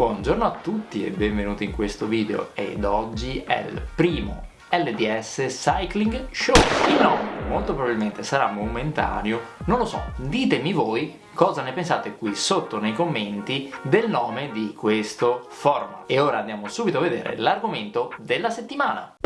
Buongiorno a tutti e benvenuti in questo video. Ed oggi è il primo LDS Cycling Show. Il nome molto probabilmente sarà momentaneo, non lo so, ditemi voi cosa ne pensate qui sotto nei commenti del nome di questo format. E ora andiamo subito a vedere l'argomento della settimana.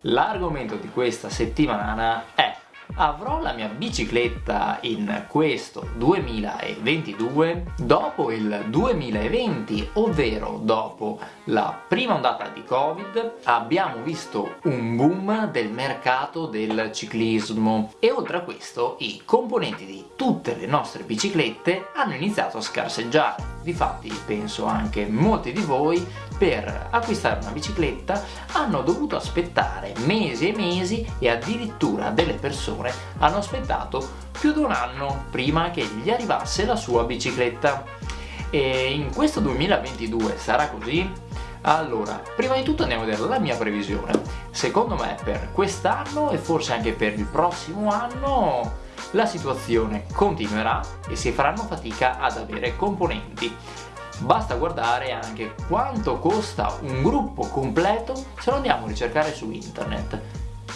L'argomento di questa settimana è avrò la mia bicicletta in questo 2022 dopo il 2020 ovvero dopo la prima ondata di covid abbiamo visto un boom del mercato del ciclismo. E oltre a questo i componenti di tutte le nostre biciclette hanno iniziato a scarseggiare. Difatti penso anche molti di voi per acquistare una bicicletta hanno dovuto aspettare mesi e mesi e addirittura delle persone hanno aspettato più di un anno prima che gli arrivasse la sua bicicletta e in questo 2022 sarà così? Allora, prima di tutto andiamo a vedere la mia previsione. Secondo me per quest'anno e forse anche per il prossimo anno la situazione continuerà e si faranno fatica ad avere componenti. Basta guardare anche quanto costa un gruppo completo se lo andiamo a ricercare su internet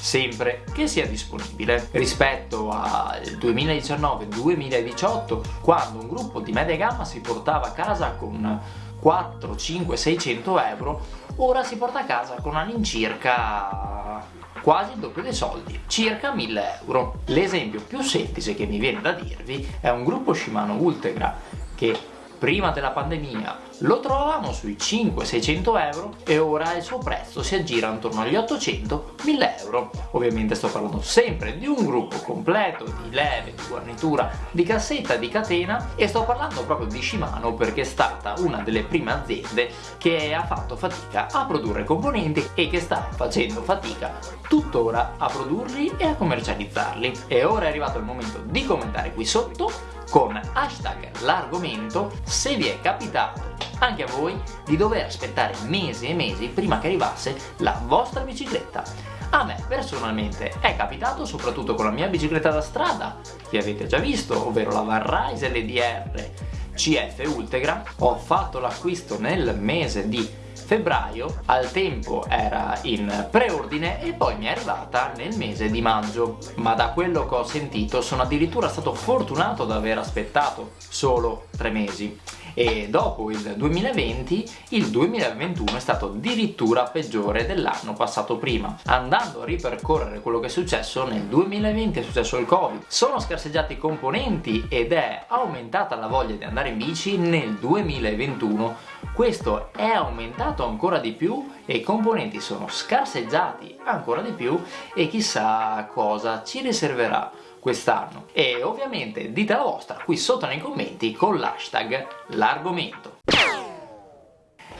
sempre che sia disponibile rispetto al 2019-2018 quando un gruppo di media gamma si portava a casa con 4, 5, 600 euro ora si porta a casa con all'incirca quasi il doppio dei soldi, circa 1000 euro. L'esempio più semplice che mi viene da dirvi è un gruppo Shimano Ultegra che prima della pandemia lo trovavamo sui 500-600 euro e ora il suo prezzo si aggira intorno agli 800-1000 euro. Ovviamente sto parlando sempre di un gruppo completo di leve, di guarnitura, di cassetta, di catena e sto parlando proprio di Shimano perché è stata una delle prime aziende che ha fatto fatica a produrre componenti e che sta facendo fatica tuttora a produrli e a commercializzarli. E ora è arrivato il momento di commentare qui sotto con hashtag l'argomento se vi è capitato anche a voi di dover aspettare mesi e mesi prima che arrivasse la vostra bicicletta. A me personalmente è capitato soprattutto con la mia bicicletta da strada, che avete già visto, ovvero la Varrise LDR CF Ultegra. Ho fatto l'acquisto nel mese di febbraio, al tempo era in preordine e poi mi è arrivata nel mese di maggio. Ma da quello che ho sentito sono addirittura stato fortunato ad aver aspettato solo tre mesi e dopo il 2020 il 2021 è stato addirittura peggiore dell'anno passato prima. Andando a ripercorrere quello che è successo nel 2020 è successo il covid. Sono scarseggiati i componenti ed è aumentata la voglia di andare in bici nel 2021 questo è aumentato ancora di più e i componenti sono scarseggiati ancora di più e chissà cosa ci riserverà quest'anno. E ovviamente dite la vostra qui sotto nei commenti con l'hashtag l'argomento.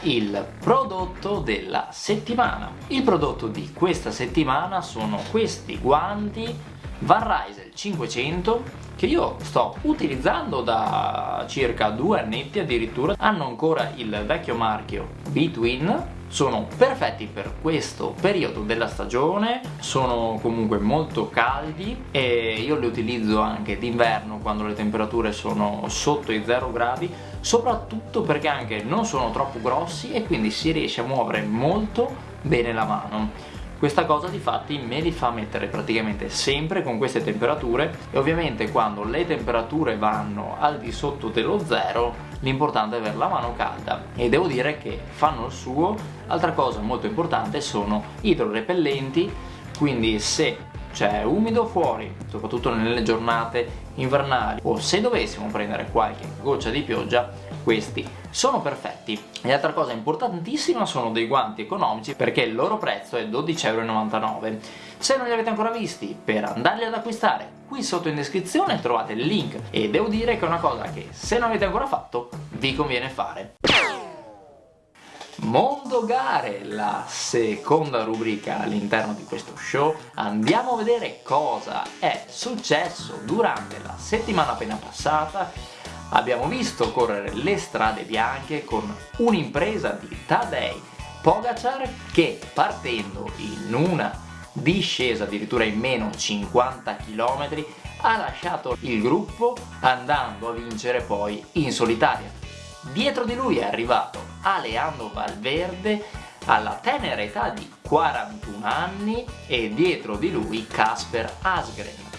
Il prodotto della settimana. Il prodotto di questa settimana sono questi guanti Van Rysel 500 che io sto utilizzando da circa due annetti addirittura. Hanno ancora il vecchio marchio Between sono perfetti per questo periodo della stagione sono comunque molto caldi e io li utilizzo anche d'inverno quando le temperature sono sotto i 0 gradi soprattutto perché anche non sono troppo grossi e quindi si riesce a muovere molto bene la mano questa cosa di fatti me li fa mettere praticamente sempre con queste temperature e ovviamente quando le temperature vanno al di sotto dello zero l'importante è avere la mano calda. E devo dire che fanno il suo. Altra cosa molto importante sono idrorepellenti quindi se c'è umido fuori soprattutto nelle giornate invernali o se dovessimo prendere qualche goccia di pioggia questi. Sono perfetti. E altra cosa importantissima sono dei guanti economici perché il loro prezzo è 12,99€ se non li avete ancora visti per andarli ad acquistare qui sotto in descrizione trovate il link. E devo dire che è una cosa che se non avete ancora fatto vi conviene fare. Mondo Gare, la seconda rubrica all'interno di questo show, andiamo a vedere cosa è successo durante la settimana appena passata abbiamo visto correre le strade bianche con un'impresa di Tadej Pogacar che partendo in una discesa addirittura in meno 50 km ha lasciato il gruppo andando a vincere poi in solitaria. Dietro di lui è arrivato Aleandro Valverde alla tenera età di 41 anni e dietro di lui Casper Asgren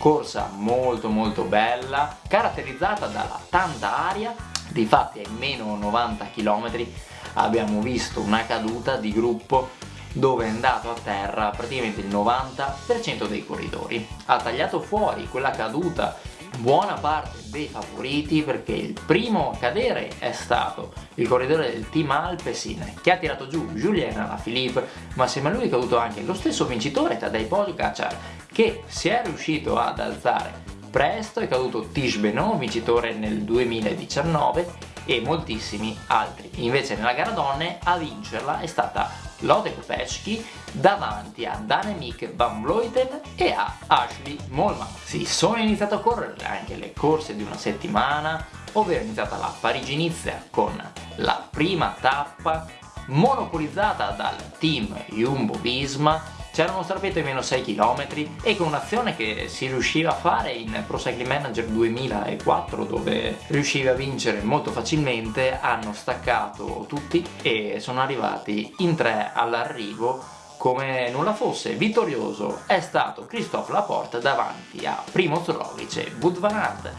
corsa molto molto bella caratterizzata dalla tanta aria. Difatti ai meno 90 km abbiamo visto una caduta di gruppo dove è andato a terra praticamente il 90% dei corridori. Ha tagliato fuori quella caduta buona parte dei favoriti perché il primo a cadere è stato il corridore del team Alpecin che ha tirato giù Julien Alaphilippe ma assieme a lui è caduto anche lo stesso vincitore Tadej Pogacar che si è riuscito ad alzare presto è caduto Tish Benoit vincitore nel 2019 e moltissimi altri. Invece nella gara donne a vincerla è stata Lode Kopecki davanti a Danemik Van Vleuten e a Ashley Molman. Sì, sono iniziato a correre anche le corse di una settimana, ovvero è iniziata la Parigi-Nizza con la prima tappa monopolizzata dal team Jumbo-Visma c'era uno strappetto di meno 6 km e con un'azione che si riusciva a fare in Pro Cycling Manager 2004 dove riuscivi a vincere molto facilmente hanno staccato tutti e sono arrivati in tre all'arrivo come nulla fosse. Vittorioso è stato Christophe Laporte davanti a Primo Roglic e Wout van Aert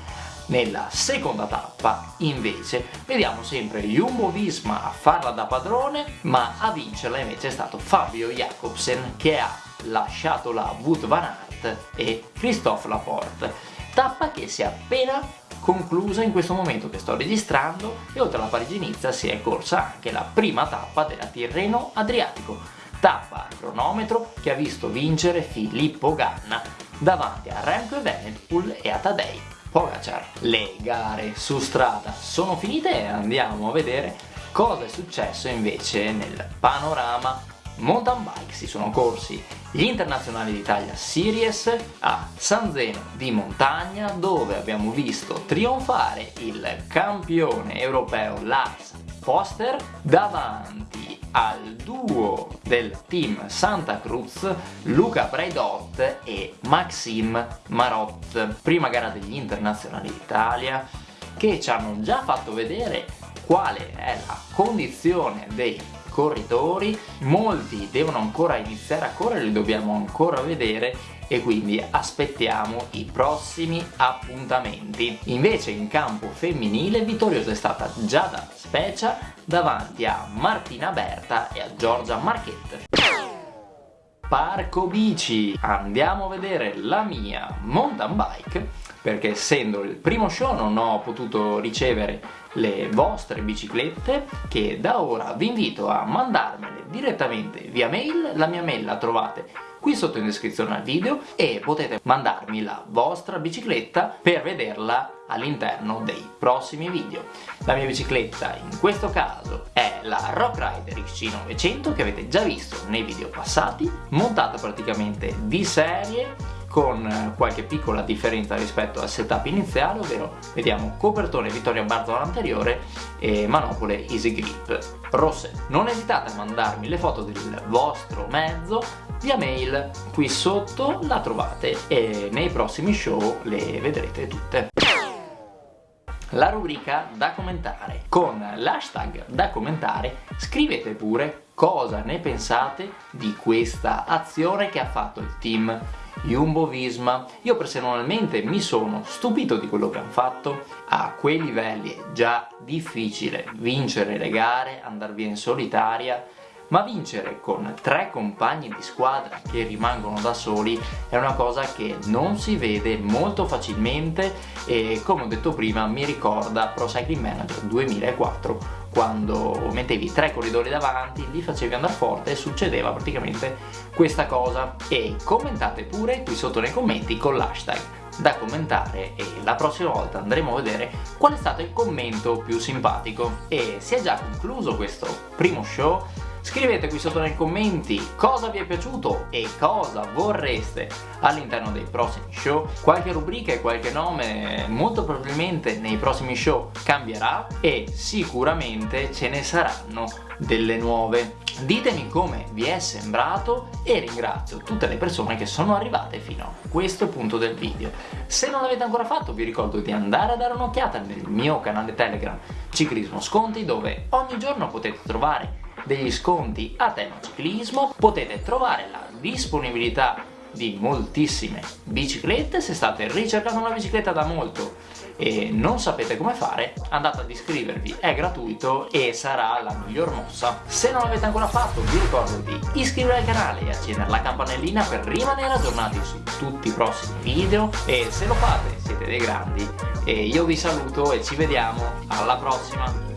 nella seconda tappa invece vediamo sempre Jumbo-Visma a farla da padrone ma a vincerla invece è stato Fabio Jacobsen che ha lasciato la Wout van Aert e Christophe Laporte. Tappa che si è appena conclusa in questo momento che sto registrando e oltre alla Parigi-Nizza si è corsa anche la prima tappa della Tirreno Adriatico. Tappa a cronometro che ha visto vincere Filippo Ganna davanti a Remco Evenepoel e a Tadej Pogacar. Le gare su strada sono finite e andiamo a vedere cosa è successo invece nel panorama mountain bike. Si sono corsi gli internazionali d'Italia Series a San Zeno di montagna dove abbiamo visto trionfare il campione europeo Lars Foster davanti al duo del team Santa Cruz Luca Braidot e Maxim Marot. Prima gara degli internazionali d'Italia che ci hanno già fatto vedere quale è la condizione dei corridori. Molti devono ancora iniziare a correre li dobbiamo ancora vedere e quindi aspettiamo i prossimi appuntamenti. Invece in campo femminile vittoriosa è stata Giada Specia davanti a Martina Berta e a Giorgia Marchette. Parco Bici andiamo a vedere la mia mountain bike perché essendo il primo show non ho potuto ricevere le vostre biciclette che da ora vi invito a mandarmele direttamente via mail la mia mail la trovate qui sotto in descrizione al video e potete mandarmi la vostra bicicletta per vederla all'interno dei prossimi video. La mia bicicletta in questo caso è la Rock Rider XC900 che avete già visto nei video passati, montata praticamente di serie con qualche piccola differenza rispetto al setup iniziale, ovvero vediamo copertone Vittoria Barzola anteriore e manopole Easy Grip rosse. Non esitate a mandarmi le foto del vostro mezzo via mail, qui sotto la trovate e nei prossimi show le vedrete tutte la rubrica da commentare. Con l'hashtag da commentare scrivete pure cosa ne pensate di questa azione che ha fatto il team Jumbo-Visma. Io personalmente mi sono stupito di quello che hanno fatto, a quei livelli è già difficile vincere le gare, andare via in solitaria, ma vincere con tre compagni di squadra che rimangono da soli è una cosa che non si vede molto facilmente e come ho detto prima mi ricorda Pro Cycling Manager 2004 quando mettevi tre corridori davanti, li facevi andare forte e succedeva praticamente questa cosa. E commentate pure qui sotto nei commenti con l'hashtag da commentare e la prossima volta andremo a vedere qual è stato il commento più simpatico. E si è già concluso questo primo show Scrivete qui sotto nei commenti cosa vi è piaciuto e cosa vorreste all'interno dei prossimi show. Qualche rubrica e qualche nome molto probabilmente nei prossimi show cambierà e sicuramente ce ne saranno delle nuove. Ditemi come vi è sembrato e ringrazio tutte le persone che sono arrivate fino a questo punto del video. Se non l'avete ancora fatto vi ricordo di andare a dare un'occhiata nel mio canale Telegram Ciclismo Sconti dove ogni giorno potete trovare degli sconti a tema ciclismo, potete trovare la disponibilità di moltissime biciclette, se state ricercando una bicicletta da molto e non sapete come fare, andate ad iscrivervi, è gratuito e sarà la miglior mossa. Se non l'avete ancora fatto, vi ricordo di iscrivervi al canale e accendere la campanellina per rimanere aggiornati su tutti i prossimi video e se lo fate siete dei grandi e io vi saluto e ci vediamo alla prossima!